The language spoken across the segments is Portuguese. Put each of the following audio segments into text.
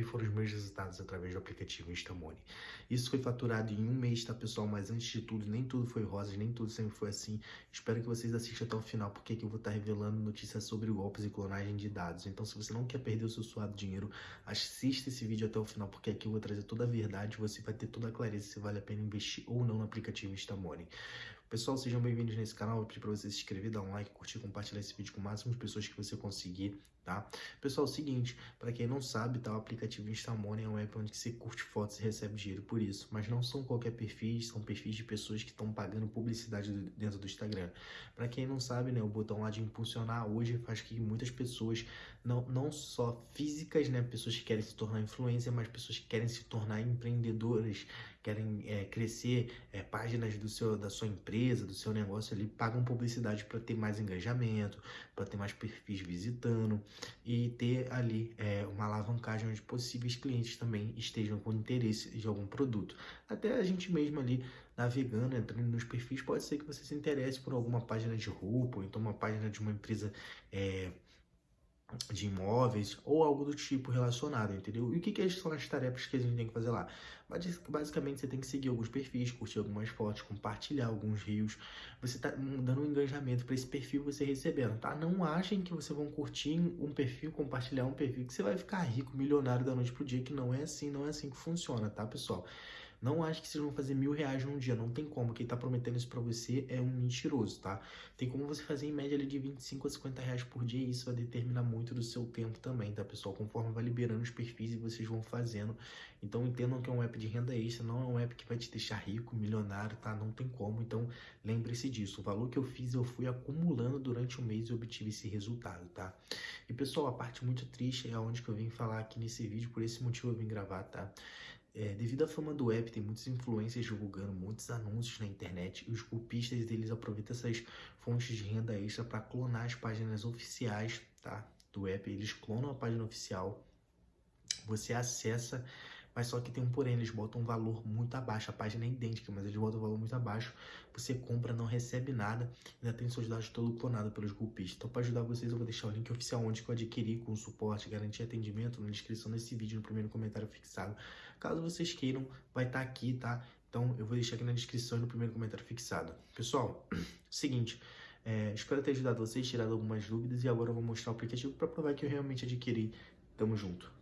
que foram os meus resultados através do aplicativo Instamoney. Isso foi faturado em um mês, tá, pessoal? Mas antes de tudo, nem tudo foi rosas, nem tudo sempre foi assim. Espero que vocês assistam até o final, porque aqui eu vou estar revelando notícias sobre golpes e clonagem de dados. Então, se você não quer perder o seu suado dinheiro, assista esse vídeo até o final, porque aqui eu vou trazer toda a verdade, você vai ter toda a clareza se vale a pena investir ou não no aplicativo Instamoney. Pessoal, sejam bem-vindos nesse canal. Eu pedi para você se inscrever, dar um like, curtir, compartilhar esse vídeo com o máximo de pessoas que você conseguir, tá? Pessoal, é o seguinte, para quem não sabe, tá, o aplicativo Instamoney é um app onde você curte fotos e recebe dinheiro por isso, mas não são qualquer perfis, são perfis de pessoas que estão pagando publicidade dentro do Instagram. Para quem não sabe, né, o botão lá de impulsionar hoje faz que muitas pessoas, não, não só físicas, né, pessoas que querem se tornar influência, mas pessoas que querem se tornar empreendedoras, querem é, crescer é, páginas do seu, da sua empresa, do seu negócio ali, pagam publicidade para ter mais engajamento, para ter mais perfis visitando e ter ali é, uma alavancagem onde possíveis clientes também estejam com interesse de algum produto. Até a gente mesmo ali navegando, entrando nos perfis, pode ser que você se interesse por alguma página de roupa, ou então uma página de uma empresa é, de imóveis ou algo do tipo relacionado, entendeu? E o que, que são as tarefas que a gente tem que fazer lá? Basicamente, você tem que seguir alguns perfis, curtir algumas fotos, compartilhar alguns rios. Você tá dando um engajamento para esse perfil você recebendo, tá? Não achem que vocês vão curtir um perfil, compartilhar um perfil, que você vai ficar rico, milionário da noite pro dia, que não é assim, não é assim que funciona, tá, pessoal? Não acho que vocês vão fazer mil reais num dia, não tem como. Quem tá prometendo isso pra você é um mentiroso, tá? Tem como você fazer em média ali de 25 a 50 reais por dia e isso vai determinar muito do seu tempo também, tá, pessoal? Conforme vai liberando os perfis e vocês vão fazendo. Então entendam que é um app de renda extra, não é um app que vai te deixar rico, milionário, tá? Não tem como. Então lembre-se disso. O valor que eu fiz, eu fui acumulando durante o mês e obtive esse resultado, tá? E pessoal, a parte muito triste é onde que eu vim falar aqui nesse vídeo, por esse motivo eu vim gravar, tá? É, devido à fama do app, tem muitos influencers divulgando muitos anúncios na internet e os golpistas deles aproveitam essas fontes de renda extra para clonar as páginas oficiais tá, do app. Eles clonam a página oficial, você acessa mas só que tem um porém, eles botam um valor muito abaixo, a página é idêntica, mas eles botam um valor muito abaixo, você compra, não recebe nada, ainda tem seus dados todo clonado pelos golpistas. Então para ajudar vocês eu vou deixar o link oficial onde eu adquiri com suporte, garantia atendimento na descrição desse vídeo, no primeiro comentário fixado. Caso vocês queiram, vai estar tá aqui, tá? Então eu vou deixar aqui na descrição e no primeiro comentário fixado. Pessoal, seguinte... É, espero ter ajudado vocês, tirado algumas dúvidas e agora eu vou mostrar o aplicativo para provar que eu realmente adquiri. Tamo junto.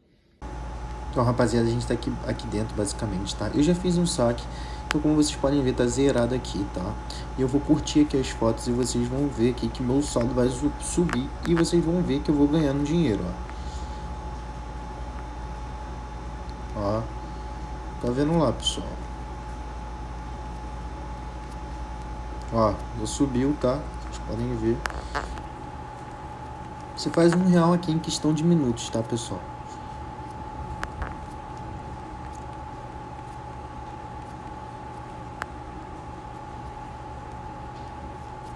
Então, rapaziada, a gente tá aqui, aqui dentro, basicamente, tá? Eu já fiz um saque, então como vocês podem ver, tá zerado aqui, tá? E eu vou curtir aqui as fotos e vocês vão ver aqui que meu saldo vai subir e vocês vão ver que eu vou ganhando dinheiro, ó. Ó, tá vendo lá, pessoal? Ó, já subiu, tá? Vocês podem ver. Você faz um real aqui em questão de minutos, tá, pessoal?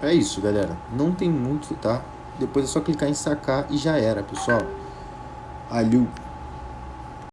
É isso, galera. Não tem muito, tá? Depois é só clicar em sacar e já era, pessoal. Alho.